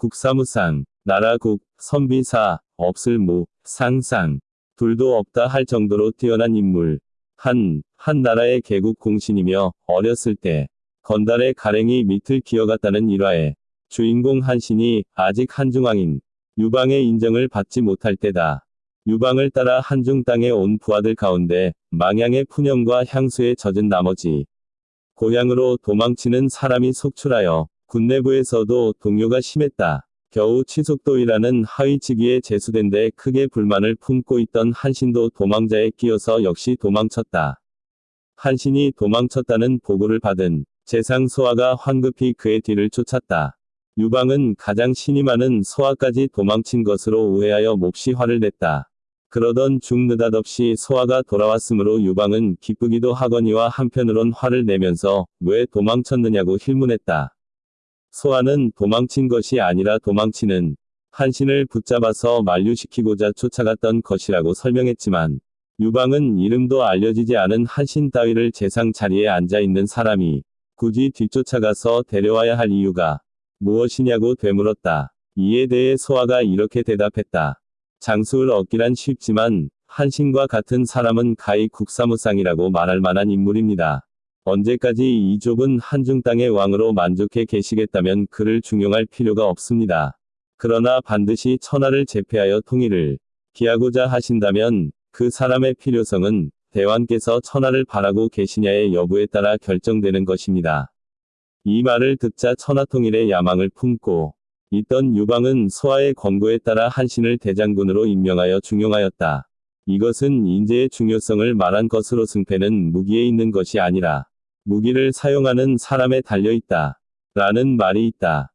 국사무상, 나라국, 선비사, 없을무, 상상, 둘도 없다 할 정도로 뛰어난 인물. 한, 한 나라의 개국 공신이며 어렸을 때 건달의 가랭이 밑을 기어갔다는 일화에 주인공 한신이 아직 한중왕인 유방의 인정을 받지 못할 때다. 유방을 따라 한중 땅에 온 부하들 가운데 망향의 푸념과 향수에 젖은 나머지 고향으로 도망치는 사람이 속출하여 군 내부에서도 동요가 심했다. 겨우 치속도이라는 하위직위에 제수된 데 크게 불만을 품고 있던 한신도 도망자에 끼어서 역시 도망쳤다. 한신이 도망쳤다는 보고를 받은 재상 소아가 황급히 그의 뒤를 쫓았다. 유방은 가장 신이 많은 소아까지 도망친 것으로 오해하여 몹시 화를 냈다. 그러던 중 느닷없이 소아가 돌아왔으므로 유방은 기쁘기도 하거니와 한편으론 화를 내면서 왜 도망쳤느냐고 힐문했다. 소아는 도망친 것이 아니라 도망치는 한신을 붙잡아서 만류시키고자 쫓아갔던 것이라고 설명했지만 유방은 이름도 알려지지 않은 한신 따위를 재상 자리에 앉아 있는 사람이 굳이 뒤쫓아가서 데려와야 할 이유가 무엇이냐고 되물었다. 이에 대해 소아가 이렇게 대답했다. 장수를 얻기란 쉽지만 한신과 같은 사람은 가히 국사무상이라고 말할 만한 인물입니다. 언제까지 이 좁은 한중 땅의 왕으로 만족해 계시겠다면 그를 중용할 필요가 없습니다. 그러나 반드시 천하를 제패하여 통일을 기하고자 하신다면 그 사람의 필요성은 대왕께서 천하를 바라고 계시냐의 여부에 따라 결정되는 것입니다. 이 말을 듣자 천하통일의 야망을 품고 있던 유방은 소아의 권고에 따라 한신을 대장군으로 임명하여 중용하였다. 이것은 인재의 중요성을 말한 것으로 승패는 무기에 있는 것이 아니라 무기를 사용하는 사람에 달려 있다. 라는 말이 있다.